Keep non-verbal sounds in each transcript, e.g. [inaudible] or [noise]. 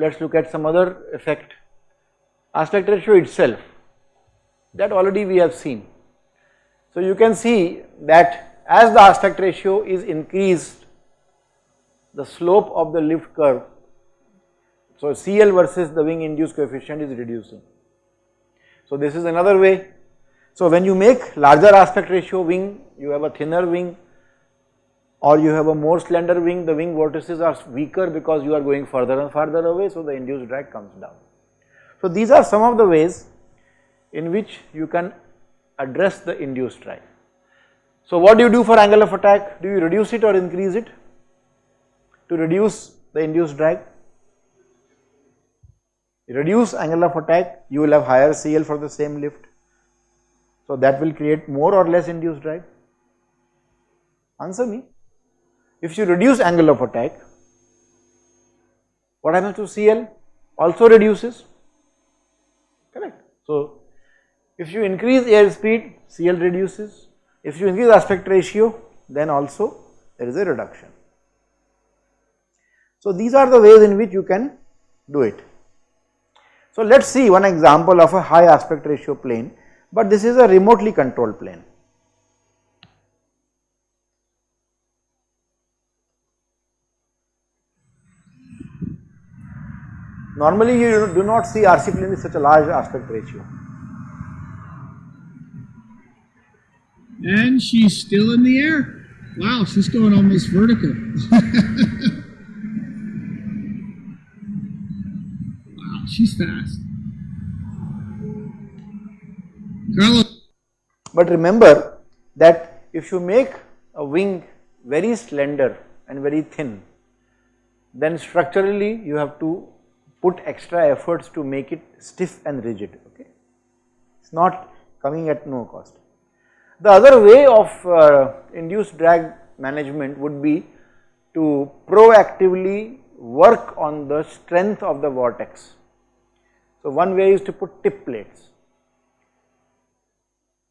let us look at some other effect. Aspect ratio itself, that already we have seen. So you can see that as the aspect ratio is increased, the slope of the lift curve, so CL versus the wing induced coefficient is reducing. So this is another way. So when you make larger aspect ratio wing, you have a thinner wing or you have a more slender wing, the wing vortices are weaker because you are going further and further away, so the induced drag comes down. So these are some of the ways in which you can address the induced drag. So what do you do for angle of attack? Do you reduce it or increase it? To reduce the induced drag? Reduce angle of attack, you will have higher CL for the same lift. So that will create more or less induced drag? Answer me. If you reduce angle of attack, what happens to CL? Also reduces, correct. So, if you increase air speed, CL reduces. If you increase aspect ratio, then also there is a reduction. So, these are the ways in which you can do it. So, let us see one example of a high aspect ratio plane, but this is a remotely controlled plane. Normally you do not see RC plane with such a large aspect ratio. And she's still in the air. Wow, she's going almost vertical. [laughs] wow, she's fast. Carlos. But remember that if you make a wing very slender and very thin, then structurally you have to put extra efforts to make it stiff and rigid okay it is not coming at no cost. The other way of uh, induced drag management would be to proactively work on the strength of the vortex. So one way is to put tip plates.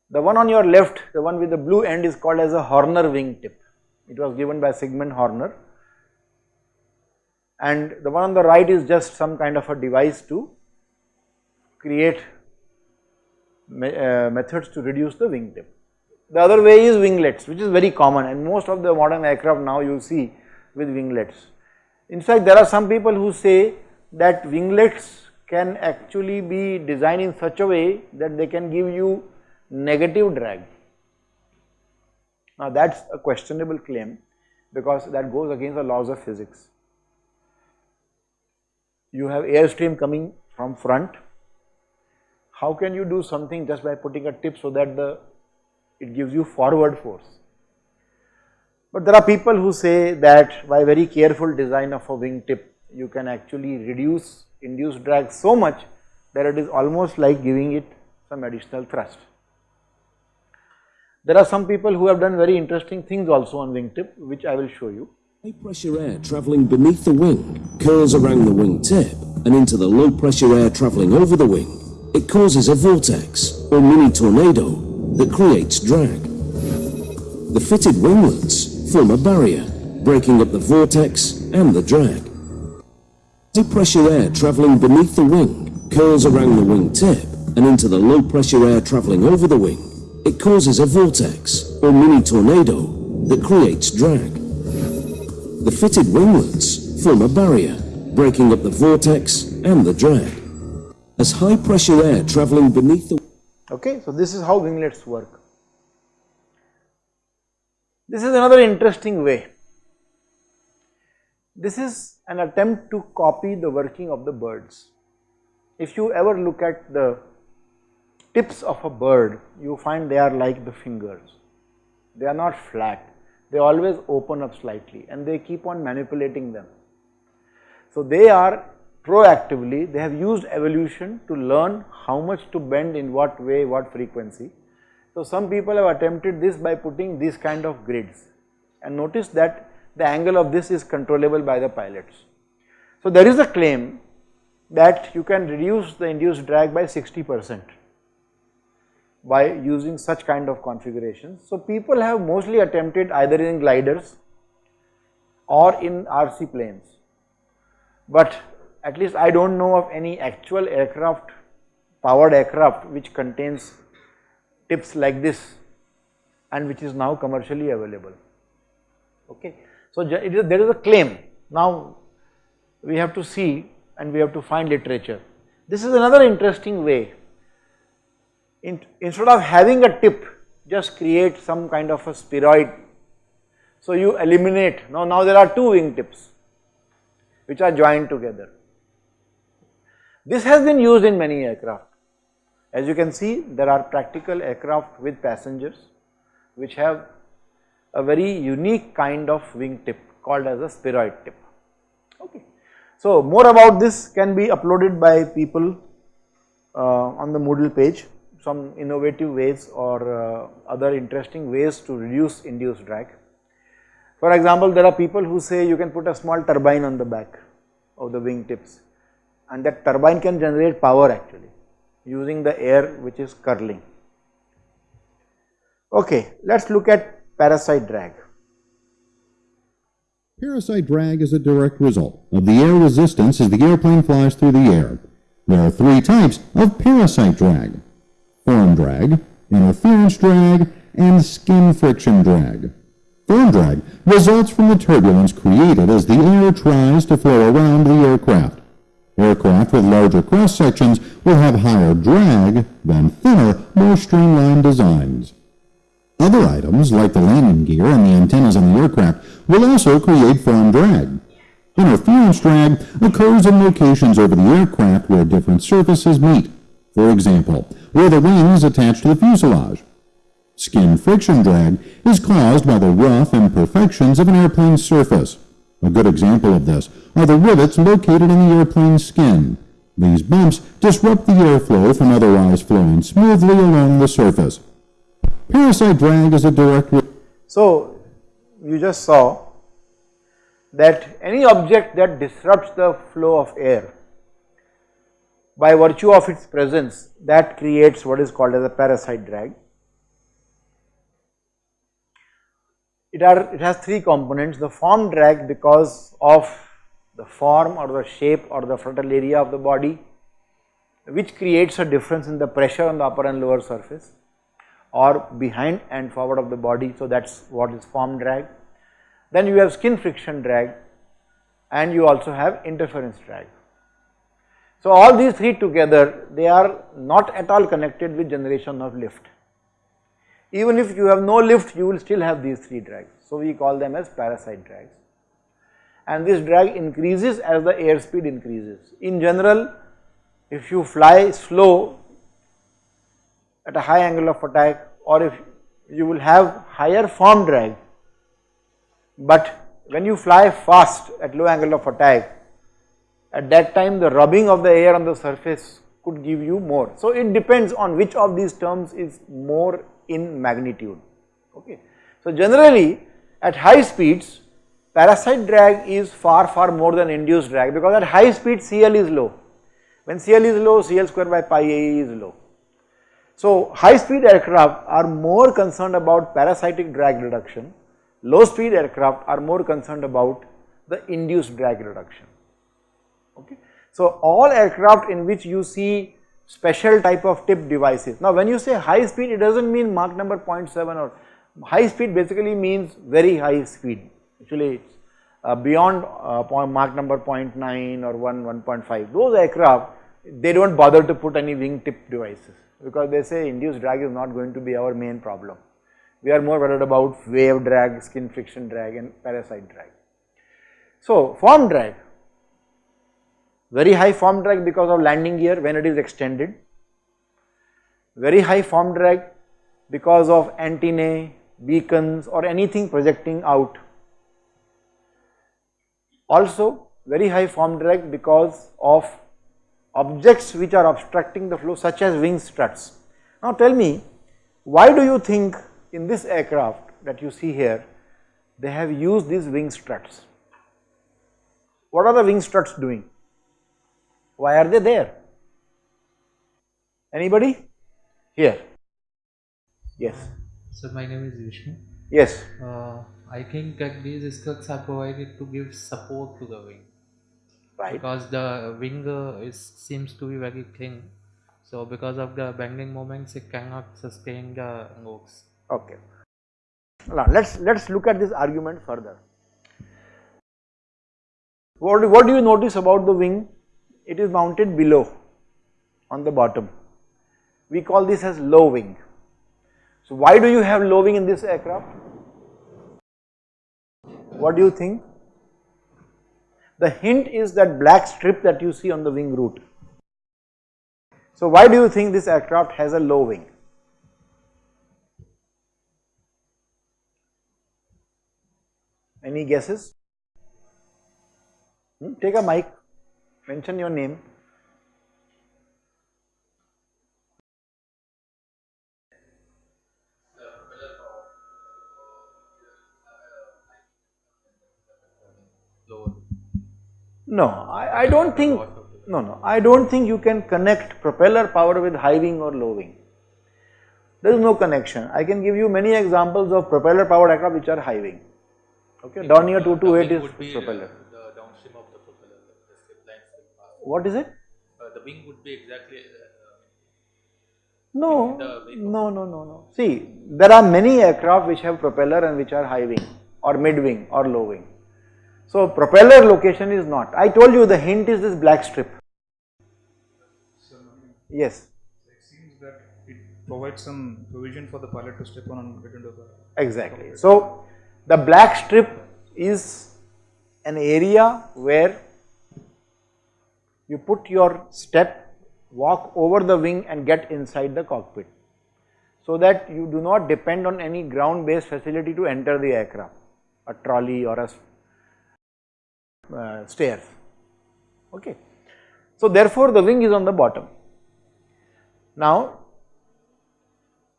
The one on your left, the one with the blue end is called as a Hoerner wing tip. It was given by Sigmund Hoerner and the one on the right is just some kind of a device to create me, uh, methods to reduce the wingtip. The other way is winglets which is very common and most of the modern aircraft now you see with winglets. In fact, there are some people who say that winglets can actually be designed in such a way that they can give you negative drag. Now that is a questionable claim because that goes against the laws of physics you have airstream coming from front, how can you do something just by putting a tip so that the it gives you forward force. But there are people who say that by very careful design of a wing tip, you can actually reduce induced drag so much that it is almost like giving it some additional thrust. There are some people who have done very interesting things also on wing tip which I will show you. High pressure air travelling beneath the wing curls around the wing tip and into the low pressure air travelling over the wing. It causes a vortex or mini tornado that creates drag. The fitted winglets form a barrier, breaking up the vortex and the drag. High pressure air travelling beneath the wing curls around the wing tip and into the low pressure air travelling over the wing. It causes a vortex or mini tornado that creates drag. The fitted winglets form a barrier, breaking up the vortex and the drag. As high pressure air travelling beneath the... Okay, so this is how winglets work. This is another interesting way. This is an attempt to copy the working of the birds. If you ever look at the tips of a bird, you find they are like the fingers. They are not flat they always open up slightly and they keep on manipulating them. So they are proactively, they have used evolution to learn how much to bend in what way, what frequency. So some people have attempted this by putting these kind of grids and notice that the angle of this is controllable by the pilots. So there is a claim that you can reduce the induced drag by 60 percent by using such kind of configurations. So people have mostly attempted either in gliders or in RC planes, but at least I do not know of any actual aircraft, powered aircraft which contains tips like this and which is now commercially available. Okay. So, there is a claim. Now, we have to see and we have to find literature. This is another interesting way. In, instead of having a tip, just create some kind of a spiroid. So, you eliminate, now, now there are two wing tips which are joined together. This has been used in many aircraft. As you can see, there are practical aircraft with passengers which have a very unique kind of wing tip called as a spiroid tip. Okay. So, more about this can be uploaded by people uh, on the Moodle page, some innovative ways or uh, other interesting ways to reduce induced drag. For example, there are people who say you can put a small turbine on the back of the wing tips and that turbine can generate power actually using the air which is curling. Okay, let us look at parasite drag. Parasite drag is a direct result of the air resistance as the airplane flies through the air. There are three types of parasite drag. Form drag, interference drag, and skin friction drag. Form drag results from the turbulence created as the air tries to flow around the aircraft. Aircraft with larger cross sections will have higher drag than thinner, more streamlined designs. Other items, like the landing gear and the antennas on the aircraft, will also create form drag. Interference drag occurs in locations over the aircraft where different surfaces meet, for example, where the wings attach to the fuselage. Skin friction drag is caused by the rough imperfections of an airplane's surface. A good example of this are the rivets located in the airplane's skin. These bumps disrupt the airflow from otherwise flowing smoothly along the surface. Parasite drag is a direct. So, you just saw that any object that disrupts the flow of air by virtue of its presence that creates what is called as a parasite drag. It, are, it has three components the form drag because of the form or the shape or the frontal area of the body which creates a difference in the pressure on the upper and lower surface or behind and forward of the body. So, that is what is form drag. Then you have skin friction drag and you also have interference drag. So, all these three together they are not at all connected with generation of lift. Even if you have no lift you will still have these three drags. So, we call them as parasite drags and this drag increases as the airspeed increases. In general if you fly slow at a high angle of attack or if you will have higher form drag, but when you fly fast at low angle of attack, at that time the rubbing of the air on the surface could give you more. So, it depends on which of these terms is more in magnitude. Okay. So, generally at high speeds parasite drag is far far more than induced drag because at high speed CL is low. When CL is low CL square by pi A is low. So, high speed aircraft are more concerned about parasitic drag reduction, low speed aircraft are more concerned about the induced drag reduction. Okay. So, all aircraft in which you see special type of tip devices. Now, when you say high speed, it does not mean Mach number 0.7 or high speed basically means very high speed. Actually, it is uh, beyond uh, Mach number 0.9 or 1, 1.5. Those aircraft, they do not bother to put any wing tip devices because they say induced drag is not going to be our main problem. We are more worried about wave drag, skin friction drag and parasite drag. So, form drag, very high form drag because of landing gear when it is extended, very high form drag because of antennae, beacons or anything projecting out. Also very high form drag because of objects which are obstructing the flow such as wing struts. Now tell me why do you think in this aircraft that you see here they have used these wing struts? What are the wing struts doing? Why are they there? Anybody? Here. Yes. So my name is Vishnu. Yes. Uh, I think that these struts are provided to give support to the wing. Right. Because the wing uh, is seems to be very thin, so because of the bending moments, it cannot sustain the nose. Okay. Now let's let's look at this argument further. What, what do you notice about the wing? It is mounted below on the bottom. We call this as low wing. So why do you have low wing in this aircraft? What do you think? The hint is that black strip that you see on the wing root. So why do you think this aircraft has a low wing? Any guesses? Hmm? Take a mic, mention your name. No, I, I don't think, no, no, I don't think you can connect propeller power with high wing or low wing. There is no connection. I can give you many examples of propeller powered aircraft which are high wing. Okay, Dornier Do 228 is propeller. Uh, the downstream of the propeller, the strip line strip path. What is it? Uh, the wing would be exactly. Uh, No, no, no, no, no. See, there are many aircraft which have propeller and which are high wing or mid wing or low wing. So propeller location is not. I told you the hint is this black strip. Yes, It seems that it provides some provision for the pilot to step on and get into the. exactly. So the black strip is an area where you put your step, walk over the wing and get inside the cockpit. So that you do not depend on any ground based facility to enter the aircraft, a trolley or a uh, stairs. Okay. So therefore the wing is on the bottom. Now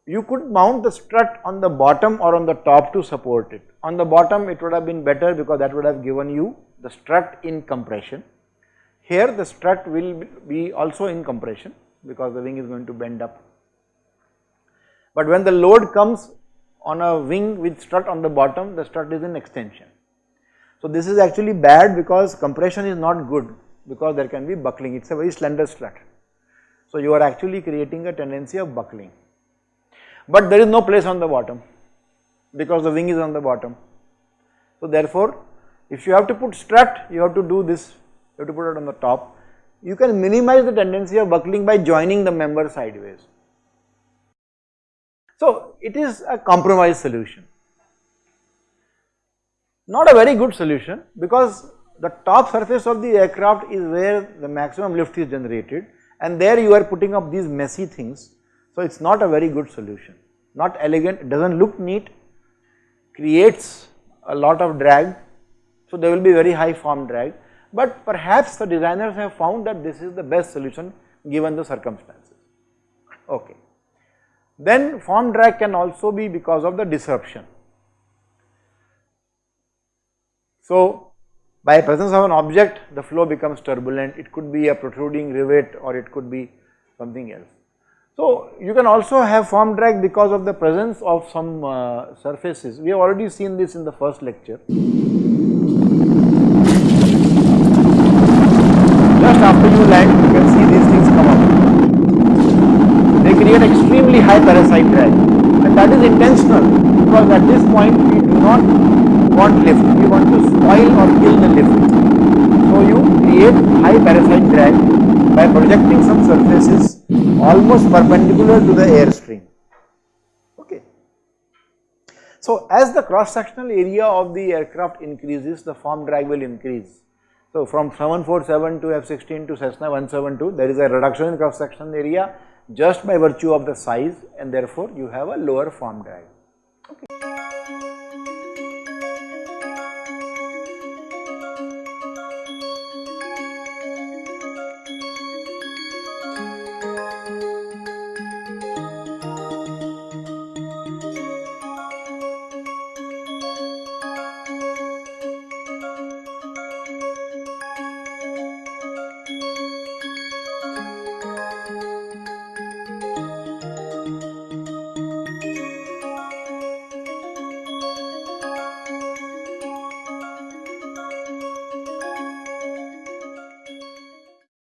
you could mount the strut on the bottom or on the top to support it. On the bottom it would have been better because that would have given you the strut in compression. Here the strut will be also in compression because the wing is going to bend up. But when the load comes on a wing with strut on the bottom, the strut is in extension. So this is actually bad because compression is not good because there can be buckling, it is a very slender strut. So you are actually creating a tendency of buckling. But there is no place on the bottom because the wing is on the bottom. So therefore, if you have to put strut, you have to do this, you have to put it on the top. You can minimize the tendency of buckling by joining the member sideways. So it is a compromise solution. Not a very good solution because the top surface of the aircraft is where the maximum lift is generated and there you are putting up these messy things. So it is not a very good solution, not elegant, it does not look neat, creates a lot of drag. So there will be very high form drag, but perhaps the designers have found that this is the best solution given the circumstances. Okay. Then form drag can also be because of the disruption. So by presence of an object the flow becomes turbulent, it could be a protruding rivet or it could be something else. So you can also have form drag because of the presence of some uh, surfaces. We have already seen this in the first lecture. Just after you land you can see these things come up. They create extremely high parasite drag and that is intentional because at this point we do not want lift, we want to spoil or kill the lift. So you create high parasite drag by projecting some surfaces almost perpendicular to the airstream. Okay. So as the cross sectional area of the aircraft increases, the form drag will increase. So from 747 to F-16 to Cessna 172, there is a reduction in cross sectional area just by virtue of the size and therefore you have a lower form drag. Okay.